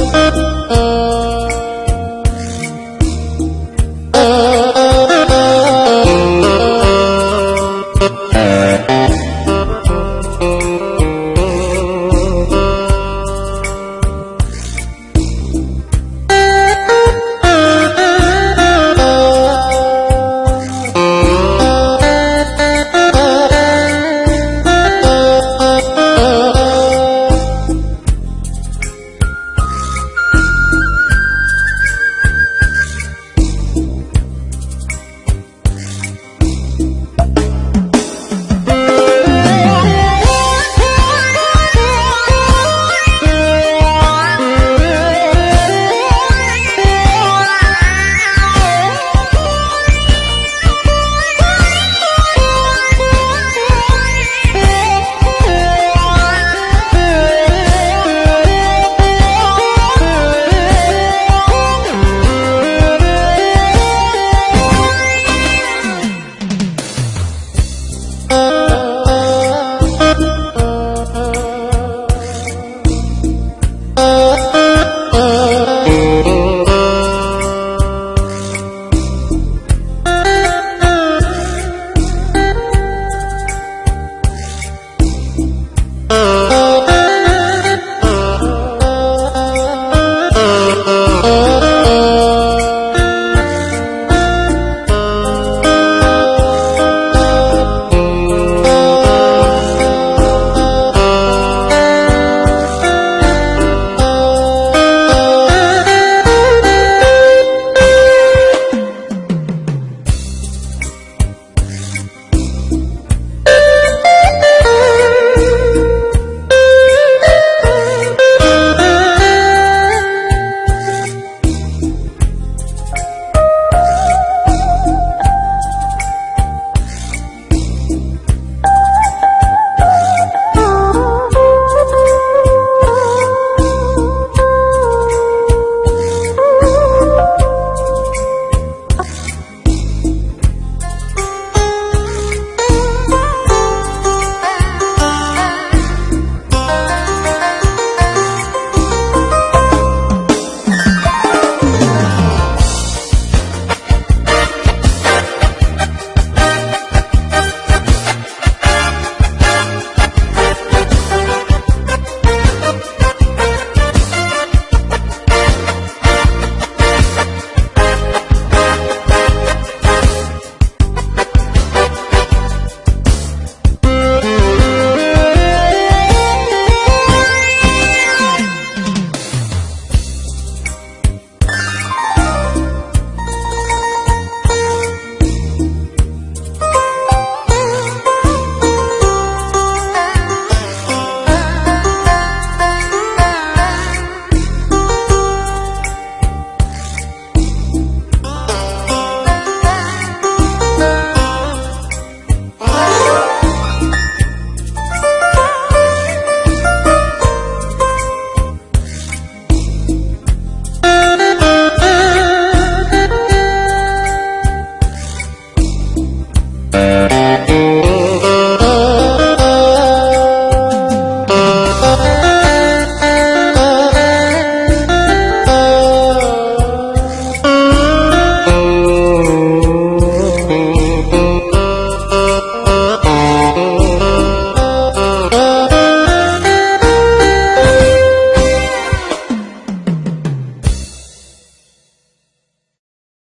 Música